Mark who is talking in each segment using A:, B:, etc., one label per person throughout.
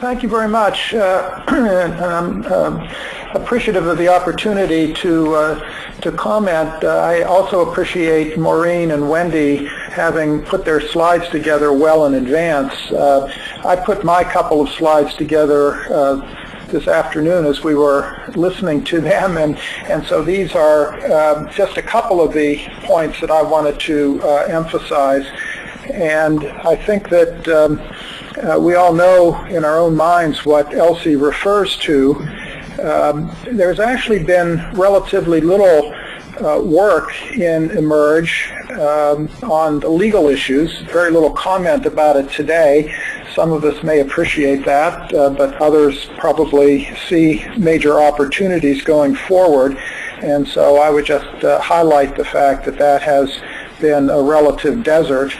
A: Thank you very much. Uh, I'm uh, appreciative of the opportunity to uh, to comment. Uh, I also appreciate Maureen and Wendy having put their slides together well in advance. Uh, I put my couple of slides together uh, this afternoon as we were listening to them, and and so these are um, just a couple of the points that I wanted to emphasize. And I think that. Um, uh, we all know in our own minds what ELSI refers to. Um, there's actually been relatively little uh, work in eMERGE um, on the legal issues, very little comment about it today. Some of us may appreciate that, uh, but others probably see major opportunities going forward. And so I would just uh, highlight the fact that that has been a relative desert.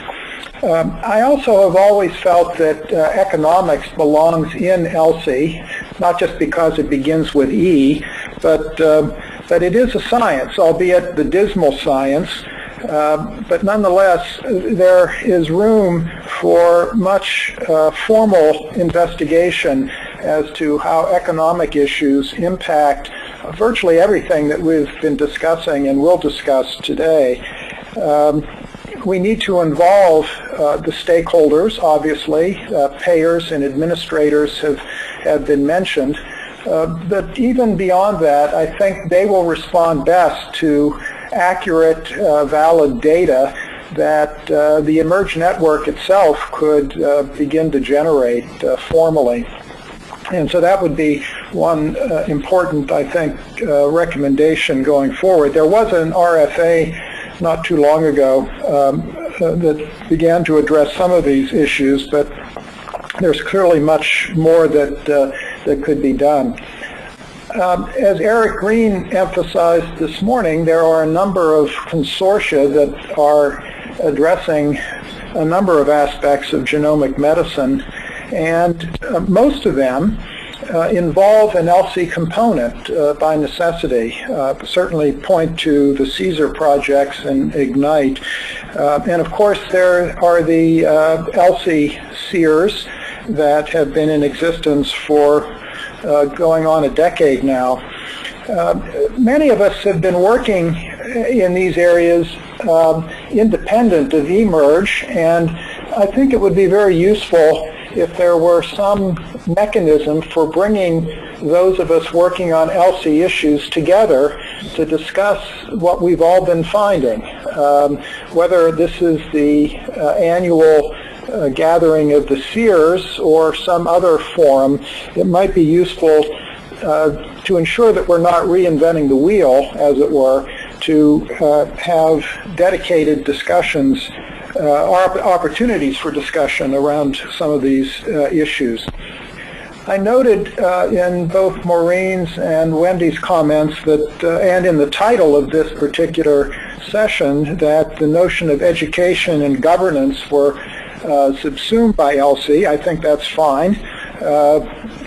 A: Um, I also have always felt that uh, economics belongs in ELSI, not just because it begins with E, but uh, that it is a science, albeit the dismal science. Uh, but nonetheless, there is room for much uh, formal investigation as to how economic issues impact virtually everything that we've been discussing and will discuss today. Um, we need to involve uh, the stakeholders, obviously. Uh, payers and administrators have, have been mentioned. Uh, but even beyond that, I think they will respond best to accurate, uh, valid data that uh, the eMERGE network itself could uh, begin to generate formally. And so that would be one uh, important, I think, uh, recommendation going forward. There was an RFA not too long ago um, uh, that began to address some of these issues, but there's clearly much more that, uh, that could be done. Um, as Eric Green emphasized this morning, there are a number of consortia that are addressing a number of aspects of genomic medicine, and uh, most of them uh, involve an ELSI component uh, by necessity. Uh, certainly point to the CSER projects and IGNITE. Uh, and of course there are the uh, ELSI CEERs that have been in existence for uh, going on a decade now. many of us have been working in these areas um, independent of eMERGE and I think it would be very useful if there were some mechanism for bringing those of us working on ELSI issues together to discuss what we've all been finding. Um, whether this is the uh, annual uh, gathering of the CEERs or some other forum, it might be useful uh, to ensure that we're not reinventing the wheel, as it were, to uh, have dedicated discussions opportunities for discussion around some of these uh, issues. I noted uh, in both Maureen's and Wendy's comments that, uh, and in the title of this particular session, that the notion of education and governance were uh, subsumed by ELSI. I think that's fine. Uh,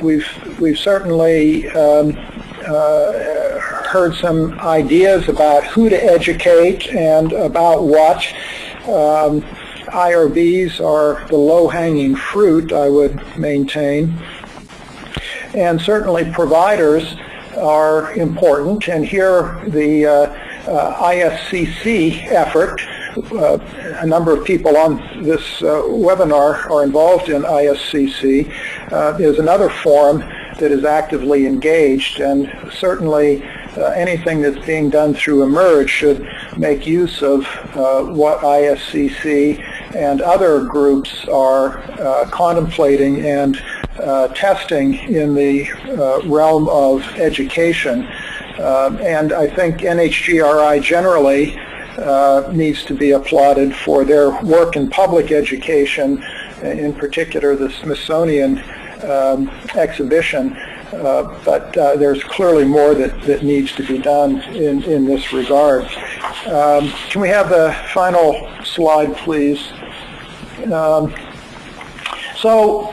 A: we've we've certainly um, heard some ideas about who to educate and about what. Um, IRBs are the low-hanging fruit, I would maintain. And certainly providers are important. And here the uh, uh, ISCC effort, uh, a number of people on this uh, webinar are involved in ISCC, uh, is another forum that is actively engaged. And certainly uh, anything that's being done through eMERGE should make use of uh, what ISCC and other groups are uh, contemplating and uh, testing in the uh, realm of education. Uh, and I think NHGRI generally needs to be applauded for their work in public education, in particular the Smithsonian um, exhibition uh, but uh, there's clearly more that, that needs to be done in, in this regard. Um, can we have the final slide, please? Um, so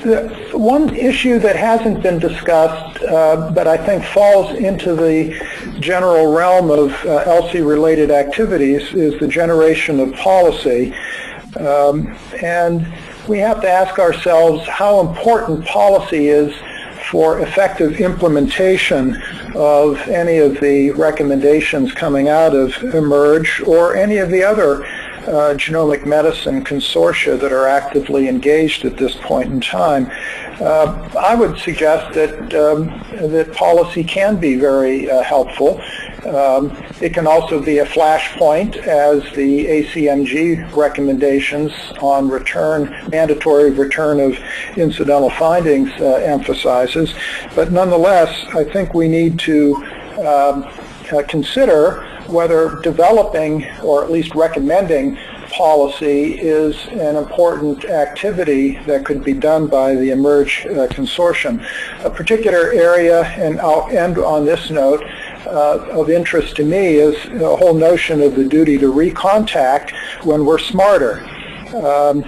A: one issue that hasn't been discussed, uh, but I think falls into the general realm of uh, ELSI-related activities, is the generation of policy. Um, and we have to ask ourselves how important policy is for effective implementation of any of the recommendations coming out of eMERGE or any of the other uh, genomic medicine consortia that are actively engaged at this point in time. Uh, I would suggest that um, that policy can be very uh, helpful. Um, it can also be a flashpoint as the ACMG recommendations on return, mandatory return of incidental findings uh, emphasizes. But nonetheless, I think we need to um, uh, consider whether developing or at least recommending policy is an important activity that could be done by the eMERGE uh, consortium. A particular area, and I'll end on this note, uh, of interest to me is the whole notion of the duty to recontact when we're smarter. Um,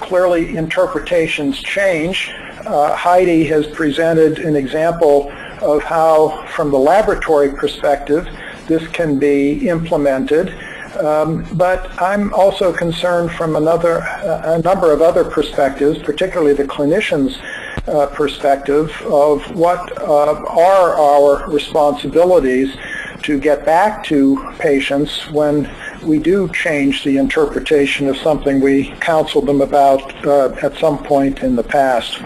A: clearly interpretations change. Uh, Heidi has presented an example of how, from the laboratory perspective, this can be implemented. Um, but I'm also concerned from another, a number of other perspectives, particularly the clinicians' uh, perspective of what uh, are our responsibilities to get back to patients when we do change the interpretation of something we counseled them about uh, at some point in the past.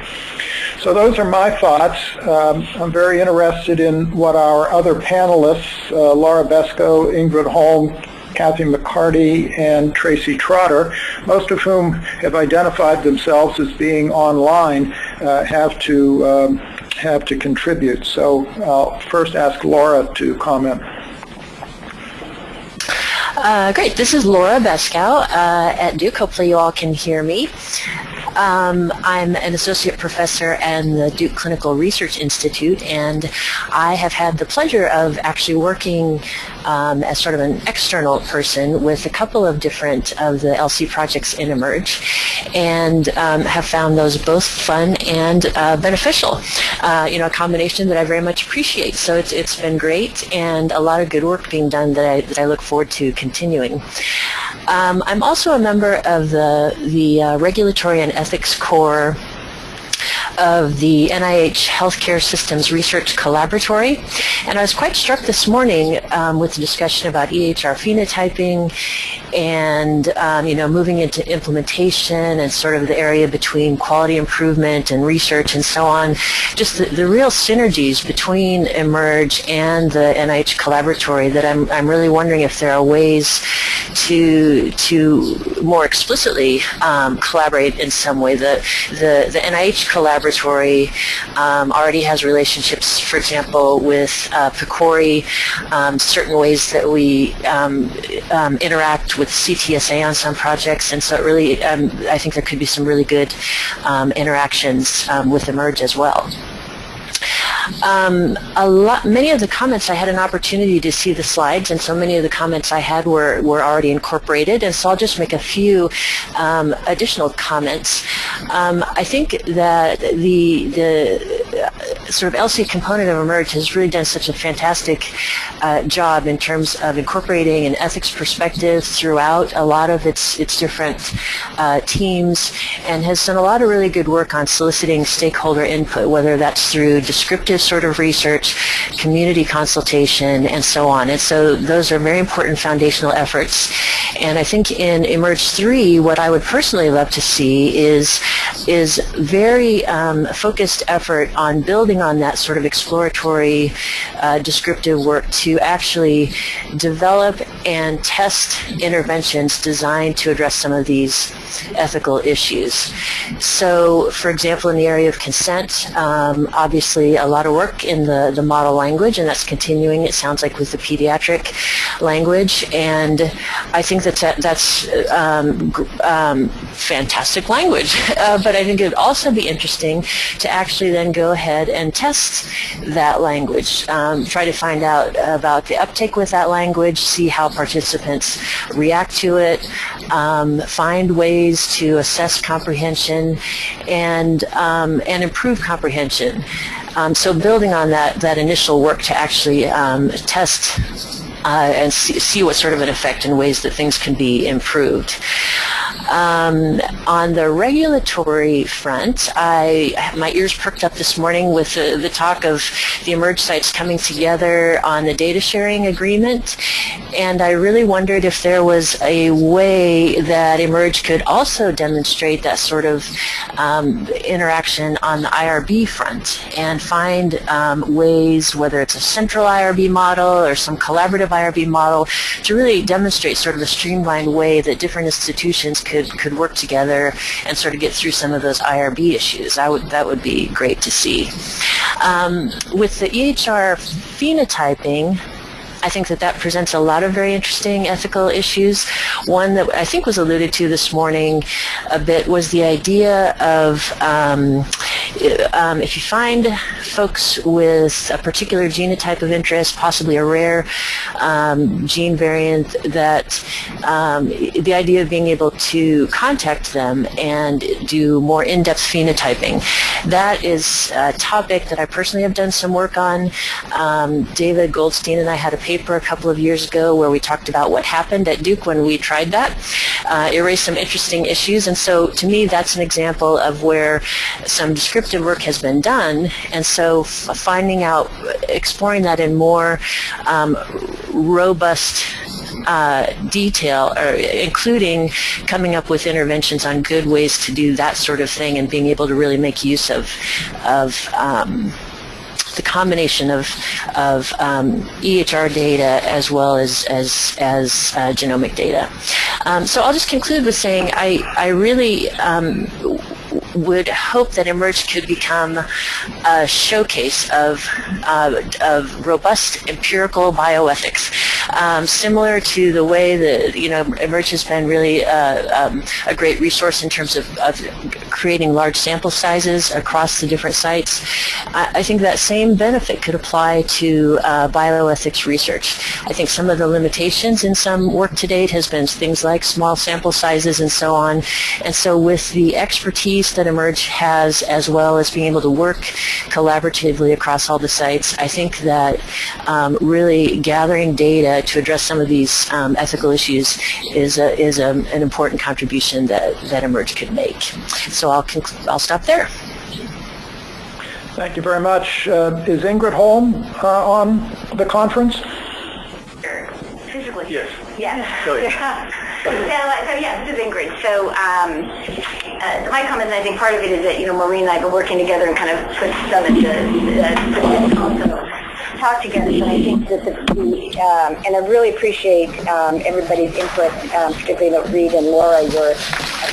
A: So those are my thoughts. Um, I'm very interested in what our other panelists, uh, Laura Beskow, Ingrid Holm, Kathy McCarty and Tracy Trotter, most of whom have identified themselves as being online, uh, have to um, have to contribute. So I'll first ask Laura to comment.
B: Uh, great. This is Laura Beskow uh, at Duke. Hopefully you all can hear me. Um, I'm an associate professor at the Duke Clinical Research Institute, and I have had the pleasure of actually working um, as sort of an external person with a couple of different of the ELSI projects in eMERGE, and um, have found those both fun and uh, beneficial. Uh, you know, a combination that I very much appreciate. So it's it's been great, and a lot of good work being done that I, that I look forward to continuing. Um, I'm also a member of the the uh, regulatory and ethics core of the NIH Healthcare Systems Research Collaboratory. And I was quite struck this morning um, with the discussion about EHR phenotyping and, um, you know, moving into implementation and sort of the area between quality improvement and research and so on. Just the, the real synergies between eMERGE and the NIH Collaboratory that I'm, I'm really wondering if there are ways to, to more explicitly um, collaborate in some way. The, the, the NIH Collaboratory laboratory um, already has relationships, for example, with uh, PCORI, um, certain ways that we um, um interact with CTSA on some projects, and so it really, um, I think there could be some really good interactions with eMERGE as well. Um, a lot, many of the comments I had an opportunity to see the slides, and so many of the comments I had were, were already incorporated, and so I'll just make a few um, additional comments. Um, I think that the, the sort of ELSI component of eMERGE has really done such a fantastic uh, job in terms of incorporating an ethics perspective throughout a lot of its, its different uh, teams, and has done a lot of really good work on soliciting stakeholder input, whether that's through descriptive sort of research, community consultation, and so on. And so those are very important foundational efforts. And I think in eMERGE 3, what I would personally love to see is, is very um, focused effort on building on that sort of exploratory uh, descriptive work to actually develop and test interventions designed to address some of these ethical issues. So, for example, in the area of consent, um, obviously a lot of work in the, the model language, and that's continuing, it sounds like, with the pediatric language. And I think that that's um, um, fantastic language. Uh, but I think it would also be interesting to actually then go ahead and test that language, um, try to find out about the uptake with that language, see how participants react to it, um, find ways to assess comprehension and, um, and improve comprehension. Um, so building on that, that initial work to actually um, test uh, and see, see, what sort of an effect and ways that things can be improved. Um, on the regulatory front, I my ears perked up this morning with the, the talk of the eMERGE sites coming together on the data sharing agreement, and I really wondered if there was a way that eMERGE could also demonstrate that sort of um, interaction on the IRB front and find um, ways, whether it's a central IRB model or some collaborative IRB model, to really demonstrate sort of a streamlined way that different institutions could, could work together and sort of get through some of those IRB issues. I would, that would be great to see. Um, with the EHR phenotyping, I think that that presents a lot of very interesting ethical issues. One that I think was alluded to this morning a bit was the idea of um, um, if you find folks with a particular genotype of interest, possibly a rare um, gene variant, that um, the idea of being able to contact them and do more in-depth phenotyping. That is a topic that I personally have done some work on. Um, David Goldstein and I had a paper a couple of years ago where we talked about what happened at Duke when we tried that. Uh, it raised some interesting issues, and so to me that's an example of where some descriptive work has been done, and so finding out, exploring that in more um, robust uh, detail, or including coming up with interventions on good ways to do that sort of thing and being able to really make use of, of um, the combination of, of um, EHR data as well as, as, as uh, genomic data. Um, so I'll just conclude with saying I, I really um, would hope that eMERGE could become a showcase of, uh, of robust empirical bioethics, um, similar to the way that you know eMERGE has been really uh, um, a great resource in terms of, of, creating large sample sizes across the different sites. I, I think that same benefit could apply to uh, bioethics research. I think some of the limitations in some work to date has been things like small sample sizes and so on. And so with the expertise that that eMERGE has as well as being able to work collaboratively across all the sites, I think that um, really gathering data to address some of these um, ethical issues is, a, is a, an important contribution that, that eMERGE could make. So I'll, I'll stop there.
A: Thank you very much. Uh, is Ingrid Holm uh, on the conference?
C: Physically?
A: Yes.
C: Yes.
A: Go
C: ahead. So, so yeah, this is Ingrid. So um, uh, my comments, I think part of it is that, you know, Maureen and I have been working together and kind of put some of the, uh, also talk together. And I think that the, the um, and I really appreciate um, everybody's input, um, particularly Reed and Laura, your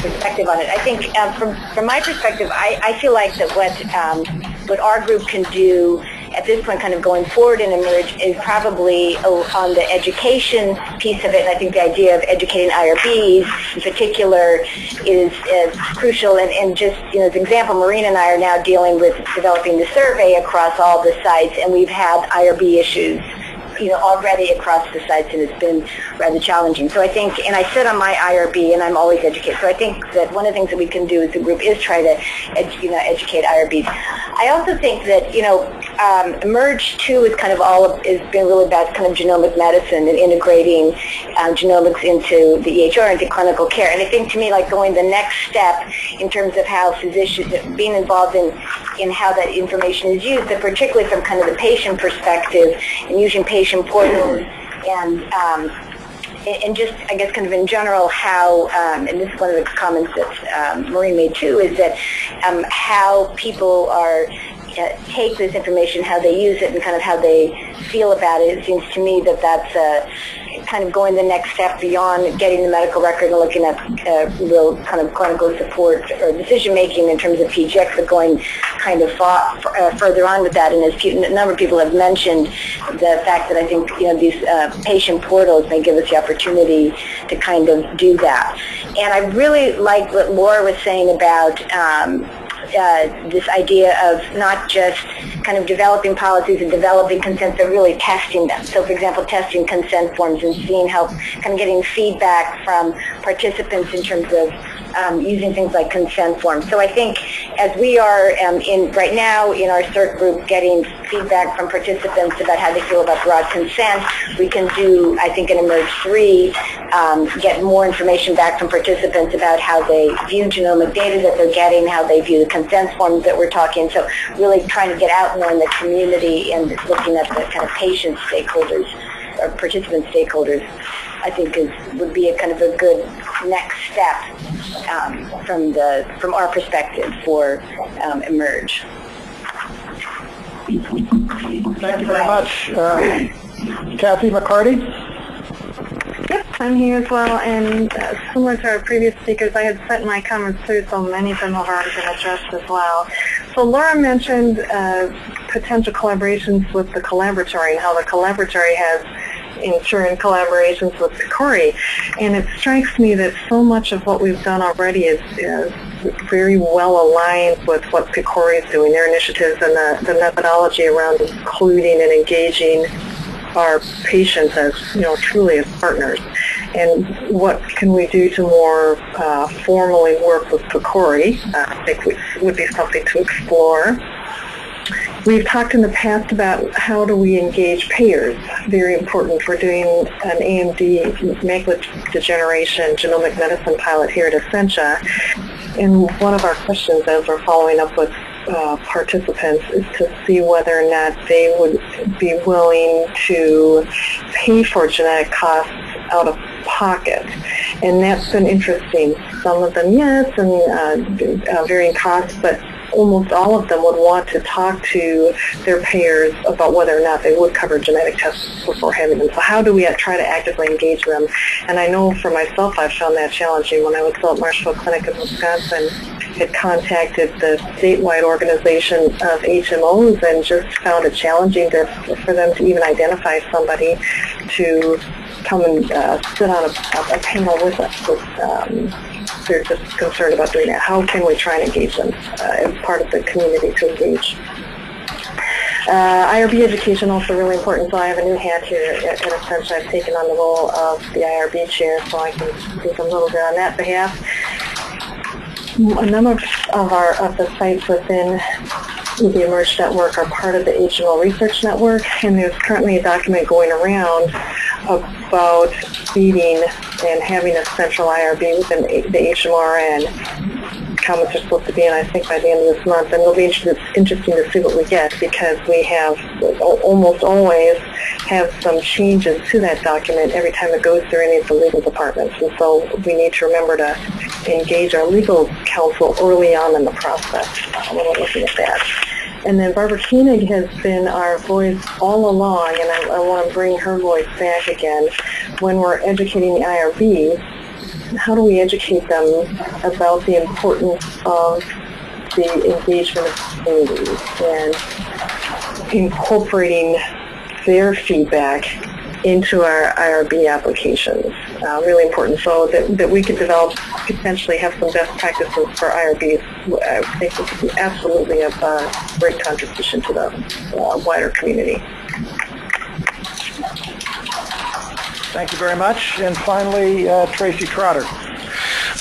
C: perspective on it. I think um, from, from my perspective, I, I feel like that what, um, what our group can do at this point kind of going forward in eMERGE is probably oh, on the education piece of it. And I think the idea of educating IRBs in particular is, is crucial. And, and just, you know, as an example, Maureen and I are now dealing with developing the survey across all the sites, and we've had IRB issues you know, already across the sites, and it's been rather challenging. So I think, and I sit on my IRB, and I'm always educated. So I think that one of the things that we can do as a group is try to, you know, educate IRBs. I also think that, you know, um, eMERGE too is kind of all has been really about kind of genomic medicine and integrating um, genomics into the EHR into clinical care. And I think to me, like going the next step in terms of how physicians being involved in in how that information is used, but particularly from kind of the patient perspective and using patient portals and um, and just, I guess, kind of in general, how, um, and this is one of the comments that um, Maureen made too, is that um, how people are uh, take this information, how they use it, and kind of how they feel about it. It seems to me that that's uh, kind of going the next step beyond getting the medical record and looking at uh, real kind of clinical support or decision making in terms of PGX, but going kind of far, uh, further on with that. And as a number of people have mentioned, the fact that I think you know these uh, patient portals may give us the opportunity to kind of do that. And I really like what Laura was saying about um, uh, this idea of not just kind of developing policies and developing consent, but really testing them. So, for example, testing consent forms and seeing how, kind of getting feedback from participants in terms of um, using things like consent forms. So I think as we are um, in right now in our CERT group getting feedback from participants about how they feel about broad consent, we can do, I think, in Emerge 3, um, get more information back from participants about how they view genomic data that they're getting, how they view the consent forms that we're talking. So really trying to get out more in the community and looking at the kind of patient stakeholders or participant stakeholders, I think is would be a kind of a good next step um, from the from our perspective for um, emerge.
A: Thank you very much. Uh, Kathy McCarty?
D: Yep, I'm here as well, and uh, similar to our previous speakers, I had sent my comments through, so many of them have already been addressed as well. So Laura mentioned uh, potential collaborations with the collaboratory and how the collaboratory has in turn collaborations with PCORI. And it strikes me that so much of what we've done already is, is very well aligned with what PCORI is doing, their initiatives and the, the methodology around including and engaging our patients as, you know, truly as partners. And what can we do to more uh, formally work with PCORI? Uh, I think would be something to explore. We've talked in the past about how do we engage payers. Very important. We're doing an AMD macular degeneration genomic medicine pilot here at Essentia. And one of our questions as we're following up with uh, participants is to see whether or not they would be willing to pay for genetic costs out of pocket. And that's been interesting. Some of them, yes, and uh, uh, varying costs, but almost all of them would want to talk to their payers about whether or not they would cover genetic tests before having them. So how do we try to actively engage them? And I know for myself I've found that challenging. When I was still at Marshfield Clinic in Wisconsin, had contacted the statewide organization of HMOs and just found it challenging to, for them to even identify somebody to come and uh, sit on a, a, panel with us. With, um, they're just concerned about doing that. How can we try and engage them uh, as part of the community to engage? Uh, IRB education also really important, so I have a new hat here at, Essentia. I've taken on the role of the IRB chair, so I can speak a little bit on that behalf. A number of our of the sites within the Emerge Network are part of the HMO Research Network, and there's currently a document going around about feeding and having a central IRB within the HMRN. Comments are supposed to be in, I think, by the end of this month, and it'll be interesting to see what we get because we have almost always have some changes to that document every time it goes through any of the legal departments, and so we need to remember to engage our legal counsel early on in the process when we're looking at that. And then Barbara Koenig has been our voice all along, and I, I want to bring her voice back again. When we're educating the IRB, how do we educate them about the importance of the engagement of communities and incorporating their feedback into our IRB applications. Uh, really important so that, that we could develop, potentially have some best practices for IRBs. I think this would be absolutely a uh, great contribution to the uh, wider community.
A: Thank you very much. And finally, uh, Tracy Trotter.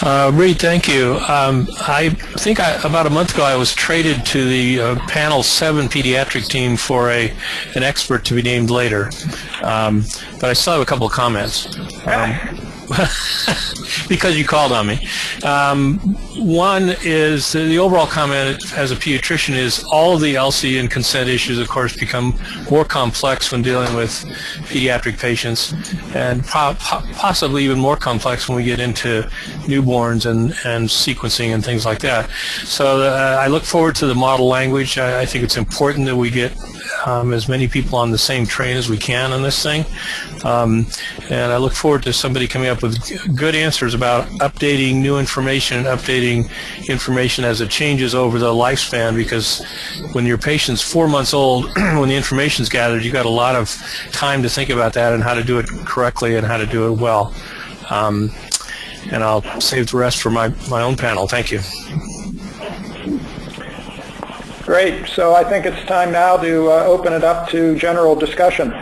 E: Uh, Reed, thank you. Um, I think I, about a month ago I was traded to the uh, panel seven pediatric team for a an expert to be named later, um, but I still have a couple of comments. Um, because you called on me. Um, one is the overall comment as a pediatrician is all of the ELSI and consent issues, of course, become more complex when dealing with pediatric patients, and po possibly even more complex when we get into newborns and, and sequencing and things like that. So uh, I look forward to the model language. I, I think it's important that we get um, as many people on the same train as we can on this thing. Um, and I look forward to somebody coming up with good answers about updating new information, and updating information as it changes over the lifespan because when your patient's four months old, when the information's gathered, you've got a lot of time to think about that and how to do it correctly and how to do it well. Um, and I'll save the rest for my, my own panel. Thank you.
A: Great. So I think it's time now to uh, open it up to general discussion.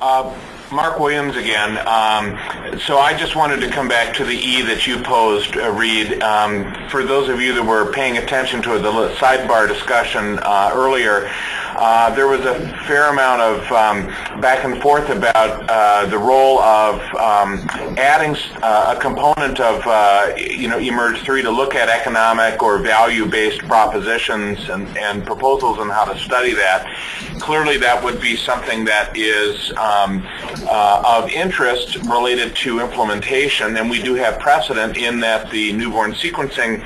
F: Uh, Mark Williams again. Um, so I just wanted to come back to the E that you posed, uh, Reed. Um, for those of you that were paying attention to the sidebar discussion uh, earlier, uh, there was a fair amount of um, back and forth about uh, the role of um, adding uh, a component of, uh, you know, eMERGE 3 to look at economic or value-based propositions and, and, proposals and how to study that. Clearly that would be something that is um, uh, of interest related to implementation, and we do have precedent in that the newborn sequencing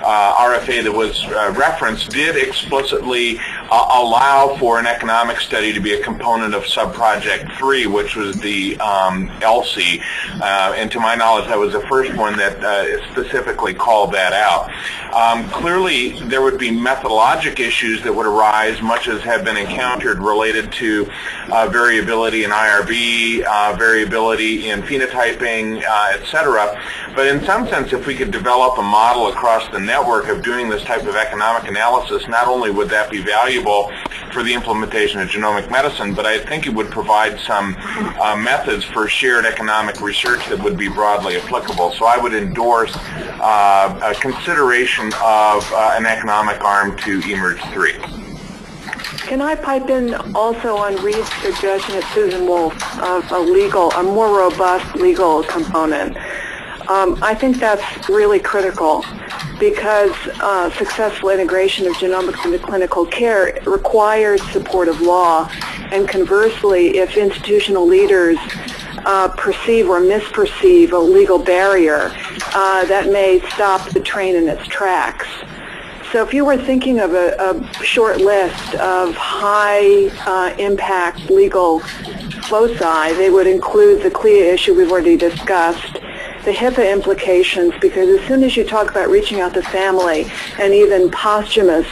F: RFA that was referenced did explicitly uh, allow for an economic study to be a component of subproject 3, which was the um, ELSI. Uh, and to my knowledge, that was the first one that uh, specifically called that out. Um, clearly, there would be methodologic issues that would arise, much as have been encountered related to uh, variability in IRB, variability in phenotyping, et cetera. But in some sense, if we could develop a model across the network of doing this type of economic analysis, not only would that be valuable for the implementation of genomic medicine, but I think it would provide some uh, methods for shared economic research that would be broadly applicable. So I would endorse uh, a consideration of uh, an economic arm to eMERGE 3.
G: Can I pipe in also on Reed's suggestion at Susan Wolf of a legal, a more robust legal component? Um, I think that's really critical because uh, successful integration of genomics into clinical care requires support of law. And conversely, if institutional leaders uh, perceive or misperceive a legal barrier, uh, that may stop the train in its tracks. So if you were thinking of a, a short list of high uh, impact legal foci, they would include the CLIA issue we've already discussed, the HIPAA implications because as soon as you talk about reaching out to family and even posthumous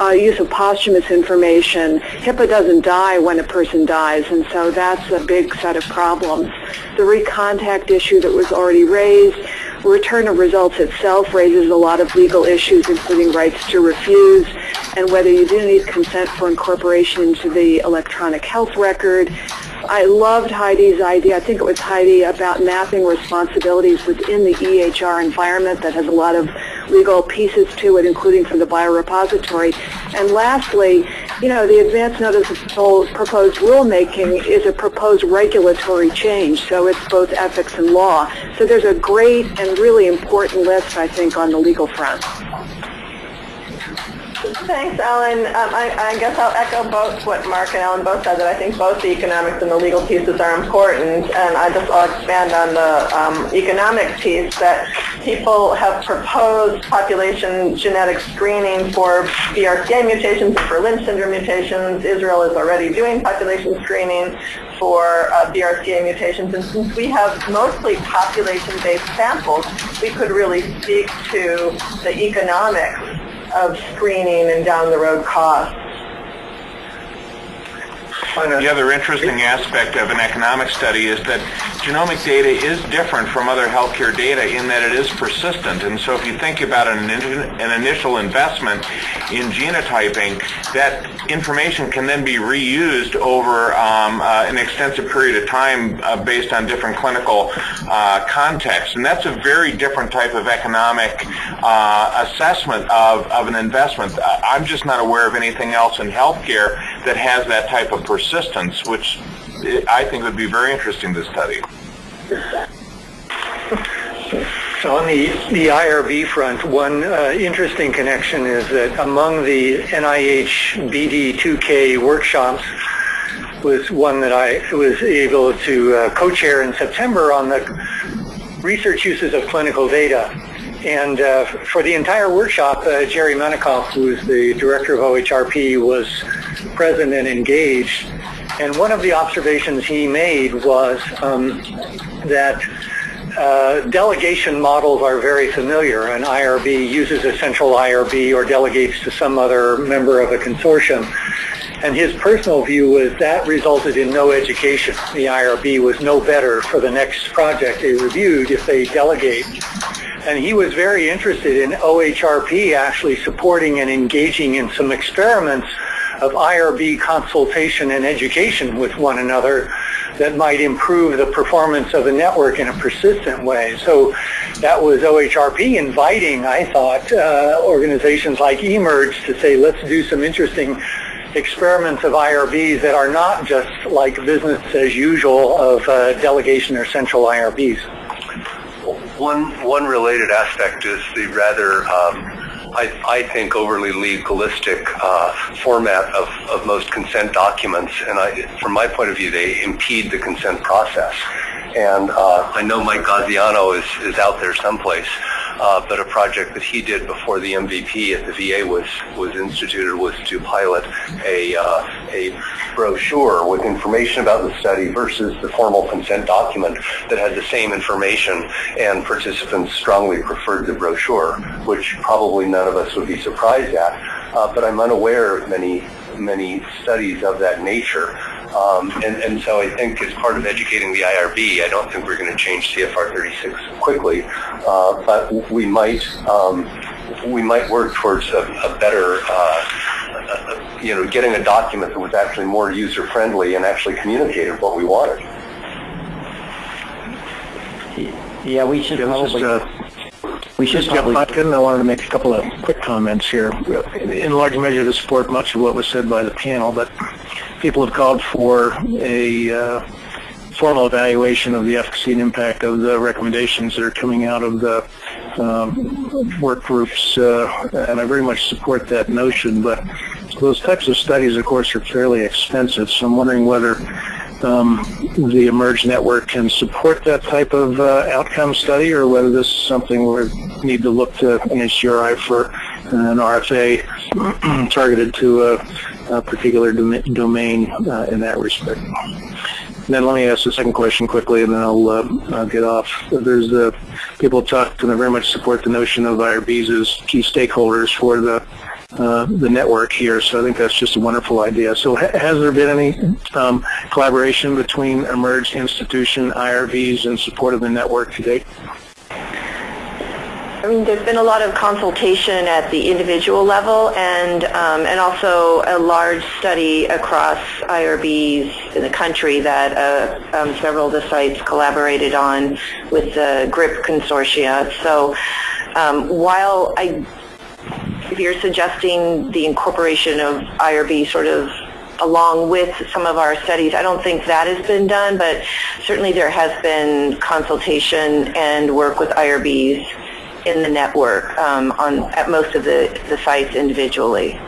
G: uh, use of posthumous information, HIPAA doesn't die when a person dies, and so that's a big set of problems. The recontact issue that was already raised, return of results itself raises a lot of legal issues, including rights to refuse, and whether you do need consent for incorporation into the electronic health record, I loved Heidi's idea, I think it was Heidi, about mapping responsibilities within the EHR environment that has a lot of legal pieces to it, including for the biorepository. And lastly, you know, the advance notice of proposed rulemaking is a proposed regulatory change, so it's both ethics and law. So there's a great and really important list, I think, on the legal front.
H: Thanks, Ellen. Um, I, I, guess I'll echo both what Mark and Ellen both said, that I think both the economics and the legal pieces are important. And I just, I'll expand on the um, economic piece that people have proposed population genetic screening for BRCA mutations and for Lynch syndrome mutations. Israel is already doing population screening for uh, BRCA mutations. And since we have mostly population-based samples, we could really speak to the economics of screening and down the road costs.
F: The other interesting aspect of an economic study is that genomic data is different from other healthcare data in that it is persistent. And so if you think about an, an initial investment in genotyping, that information can then be reused over um, uh, an extensive period of time uh, based on different clinical uh, contexts. And that's a very different type of economic uh, assessment of, of an investment. I'm just not aware of anything else in healthcare that has that type of persistence, which I think would be very interesting to study.
I: So on the, the IRB front, one uh, interesting connection is that among the NIH BD2K workshops was one that I was able to uh, co-chair in September on the research uses of clinical data. And uh, for the entire workshop, uh, Jerry Menikoff, who is the director of OHRP, was present and engaged. And one of the observations he made was um, that uh, delegation models are very familiar. An IRB uses a central IRB or delegates to some other member of a consortium. And his personal view was that resulted in no education. The IRB was no better for the next project they reviewed if they delegate. And he was very interested in OHRP actually supporting and engaging in some experiments of IRB consultation and education with one another
A: that might improve the performance of the network in a persistent way. So that was OHRP inviting, I thought, uh, organizations like eMERGE to say, let's do some interesting experiments of IRBs that are not just like business as usual of uh, delegation or central IRBs.
J: One, one related aspect is the rather um, I, I, think, overly legalistic uh, format of, of most consent documents. And I, from my point of view, they impede the consent process. And uh, I know Mike Gaziano is, is out there someplace uh, but a project that he did before the MVP at the VA was was instituted was to pilot a uh, a brochure with information about the study versus the formal consent document that had the same information, and participants strongly preferred the brochure, which probably none of us would be surprised at. Uh, but I'm unaware of many many studies of that nature. Um, and, and, so I think as part of educating the IRB, I don't think we're going to change CFR 36 quickly, uh, but we might um, we might work towards a, a better, uh, you know, getting a document that was actually more user friendly and actually communicated what we wanted.
K: Yeah, we should probably. Uh, we should probably.
E: I wanted to make a couple of quick comments here. In large measure to support much of what was said by the panel, but people have called for a uh, formal evaluation of the efficacy and impact of the recommendations that are coming out of the um, work groups, uh, and I very much support that notion. But those types of studies, of course, are fairly expensive. So I'm wondering whether um, the eMERGE network can support that type of uh, outcome study, or whether this is something we need to look to NHGRI for an RFA targeted to uh, particular dom domain uh, in that respect. And then let me ask the second question quickly, and then I'll, uh, I'll get off. There's people talked, and I very much support the notion of IRBs as key stakeholders for the uh, the network here. So I think that's just a wonderful idea. So ha has there been any um, collaboration between eMERGE institution, IRBs, in support of the network to date?
L: I mean, there's been a lot of consultation at the individual level and, um, and also a large study across IRBs in the country that uh, um, several of the sites collaborated on with the GRIP consortia. So um, while I, if you're suggesting the incorporation of IRB sort of along with some of our studies. I don't think that has been done, but certainly there has been consultation and work with IRBs in the network um, on at most of the, the sites individually.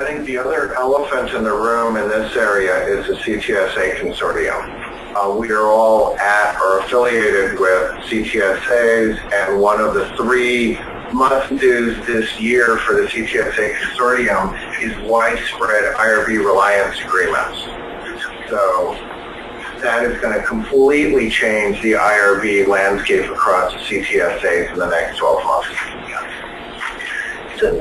M: I think the other elephant in the room in this area is the CTSA consortium. Uh, we are all at or affiliated with CTSAs, and one of the three must-dos this year for the CTSA consortium is widespread IRB reliance agreements. So that is going to completely change the IRB landscape across the CTSAs in the next 12 months.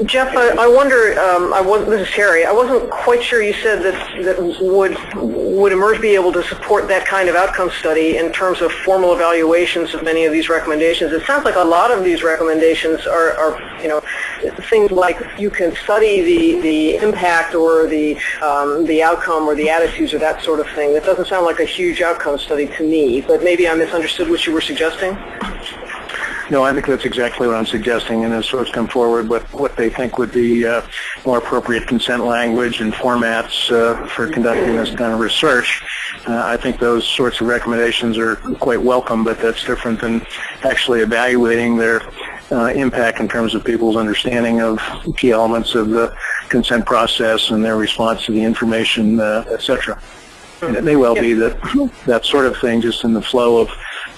N: Jeff, I, I wonder, um, I was, this is Harry, I wasn't quite sure you said that, that would, would eMERGE be able to support that kind of outcome study in terms of formal evaluations of many of these recommendations. It sounds like a lot of these recommendations are, are you know, things like you can study the, the impact or the, um, the outcome or the attitudes or that sort of thing. That doesn't sound like a huge outcome study to me, but maybe I misunderstood what you were suggesting.
E: No, I think that's exactly what I'm suggesting, and as folks come forward with what they think would be uh, more appropriate consent language and formats uh, for conducting this kind of research, uh, I think those sorts of recommendations are quite welcome, but that's different than actually evaluating their uh, impact in terms of people's understanding of key elements of the consent process and their response to the information, uh, et cetera. And it may well be that that sort of thing, just in the flow of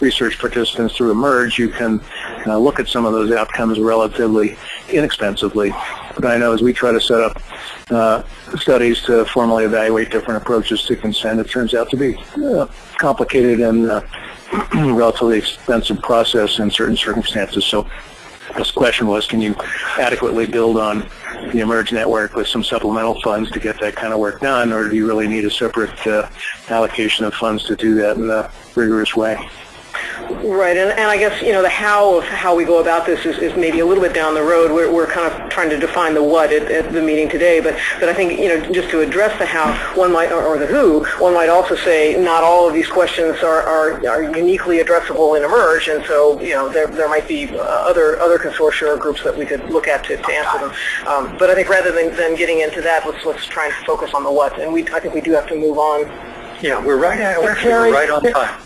E: research participants through eMERGE, you can uh, look at some of those outcomes relatively inexpensively. But I know as we try to set up uh, studies to formally evaluate different approaches to consent, it turns out to be uh, complicated and uh, relatively expensive process in certain circumstances. So this question was, can you adequately build on the eMERGE network with some supplemental funds to get that kind of work done, or do you really need a separate uh, allocation of funds to do that in a rigorous way?
N: Right, and, and I guess, you know, the how of how we go about this is, is maybe a little bit down the road. We're, we're kind of trying to define the what at, at the meeting today, but, but I think, you know, just to address the how, one might, or, or the who, one might also say not all of these questions are, are, are uniquely addressable in eMERGE, and so, you know, there, there might be uh, other, other consortia or groups that we could look at to, to answer them. Um, but I think rather than, than getting into that, let's, let's try and focus on the what, and we, I think we do have to move on.
I: Yeah, we're right, we're
A: Terry,
I: right on time.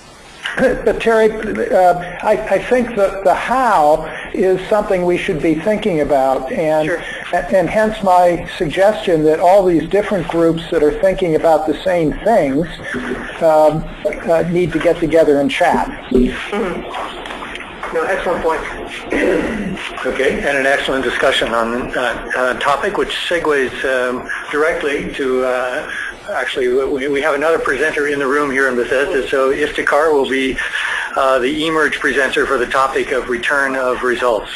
A: But Terry, uh, I, I think that the how is something we should be thinking about, and
N: Sure.
A: and hence my suggestion that all these different groups that are thinking about the same things um, uh, need to get together and chat.
N: No, excellent point.
I: Okay, and an excellent discussion on uh, a topic which segues um, directly to, uh, actually, we have another presenter in the room here in Bethesda, so Iftikhar will be uh, the eMERGE presenter for the topic of return of results.